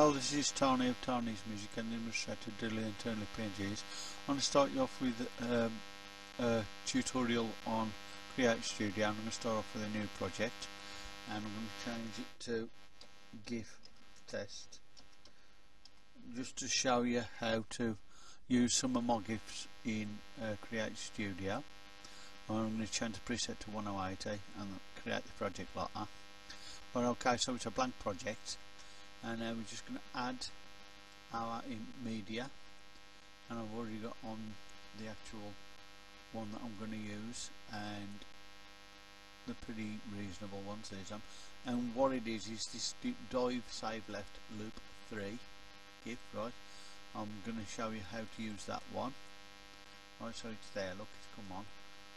Hello, this is Tony of Tony's Music and Illustrator Doodly and Toonly PNGs. I'm going to start you off with um, a tutorial on Create Studio. I'm going to start off with a new project and I'm going to change it to GIF test just to show you how to use some of my GIFs in uh, Create Studio. I'm going to change the preset to 1080 and create the project like that. But okay, so it's a blank project and now we're just going to add our media. And I've already got on the actual one that I'm going to use and the pretty reasonable one, ones these um, and what it is is this dive save left loop 3 GIF right? I'm going to show you how to use that one. Right so it's there look it's come on.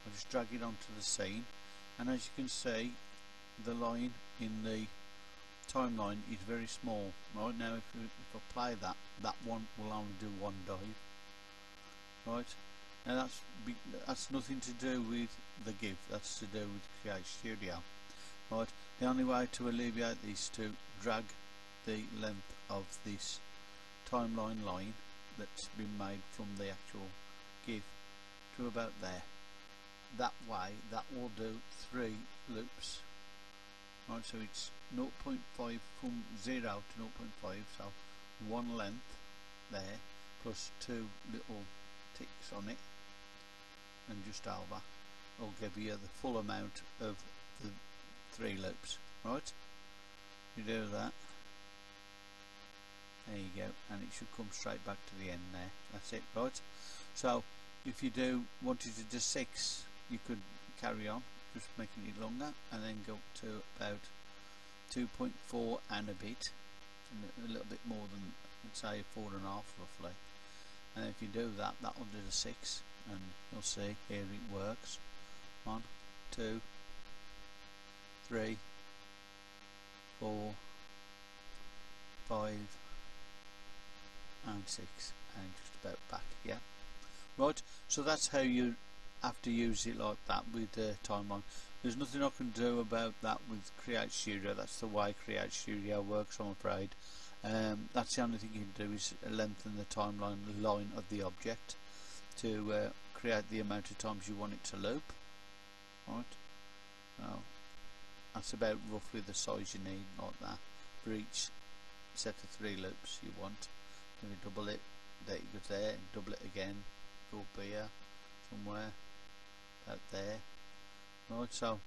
I'll just drag it onto the scene. And as you can see the line in the timeline is very small. Right now if, if I play that that one will only do one dive. Right? Now that's that's nothing to do with the GIF that's to do with Create Studio. Right? The only way to alleviate this to drag the length of this timeline line that's been made from the actual GIF to about there. That way that will do three loops so it's 0.5 from 0 to 0.5 so one length there plus two little ticks on it and just over. Will give you the full amount of the three loops. Right? You do that. There you go and it should come straight back to the end there. That's it right? So if you do wanted to do six you could carry on just making it longer and then go up to about 2.4 and a bit a little bit more than say four and a half roughly. And if you do that that will do the six and you'll see here it works. One two three four five and six and just about back yeah right so that's how you have to use it like that with the timeline. There's nothing I can do about that with Create Studio. That's the way Create Studio works I'm afraid. Um, that's the only thing you can do is lengthen the timeline line of the object to uh, create the amount of times you want it to loop. Right? Now that's about roughly the size you need like that for each set of three loops you want. Then you double it there you go there double it again go up here somewhere out there. Right so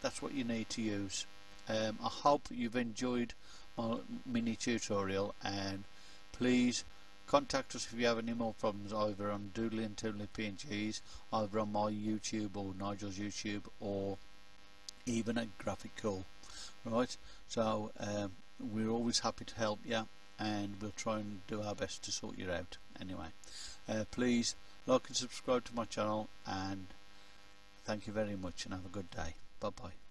that's what you need to use. Um, I hope you've enjoyed my mini tutorial and please contact us if you have any more problems either on Doodly and Toonly PNGs either on my YouTube or Nigel's YouTube or even at Graphical. Right so um, we're always happy to help you and we'll try and do our best to sort you out. Anyway uh, please like and subscribe to my channel and thank you very much and have a good day. Bye bye